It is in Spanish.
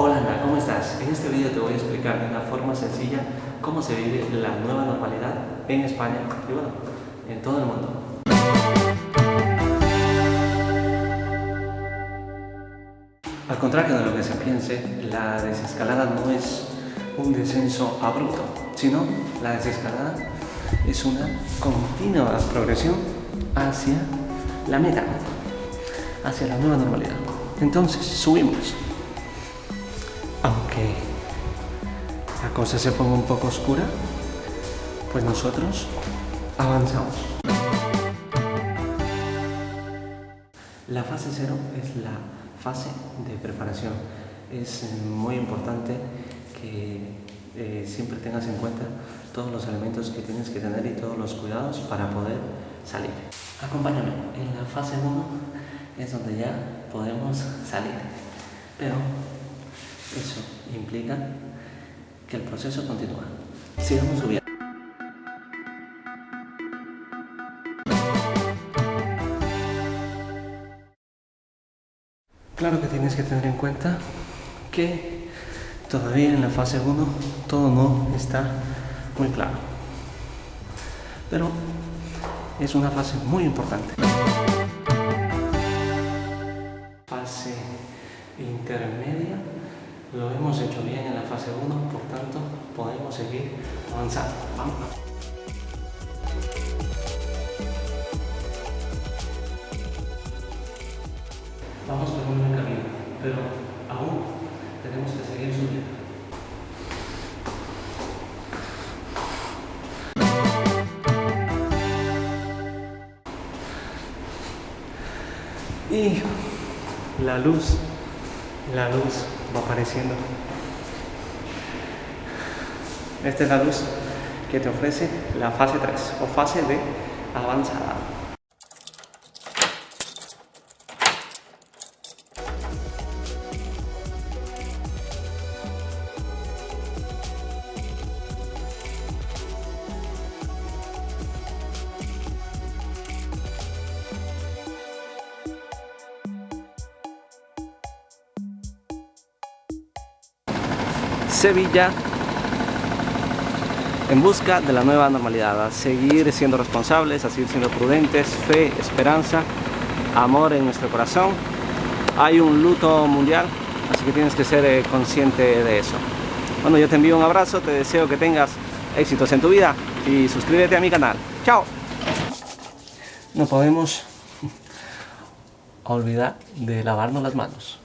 Hola Ana, ¿cómo estás? En este vídeo te voy a explicar de una forma sencilla cómo se vive la nueva normalidad en España y bueno, en todo el mundo. Al contrario de lo que se piense, la desescalada no es un descenso abrupto, sino la desescalada es una continua progresión hacia la meta, hacia la nueva normalidad. Entonces, subimos. Aunque la cosa se ponga un poco oscura, pues nosotros avanzamos. La fase cero es la fase de preparación. Es muy importante que eh, siempre tengas en cuenta todos los elementos que tienes que tener y todos los cuidados para poder salir. Acompáñame, en la fase 1 es donde ya podemos salir, pero eso implica que el proceso continúa. Sigamos subiendo. Claro que tienes que tener en cuenta que todavía en la fase 1 todo no está muy claro. Pero es una fase muy importante. Fase intermedia lo hemos hecho bien en la fase 1, por tanto podemos seguir avanzando. Vamos. Vamos por un buen camino, pero aún tenemos que seguir subiendo. Y la luz, la luz va apareciendo. Esta es la luz que te ofrece la fase 3 o fase de avanzada. Sevilla en busca de la nueva normalidad, a seguir siendo responsables, a seguir siendo prudentes, fe, esperanza, amor en nuestro corazón. Hay un luto mundial, así que tienes que ser eh, consciente de eso. Bueno, yo te envío un abrazo, te deseo que tengas éxitos en tu vida y suscríbete a mi canal. ¡Chao! No podemos olvidar de lavarnos las manos.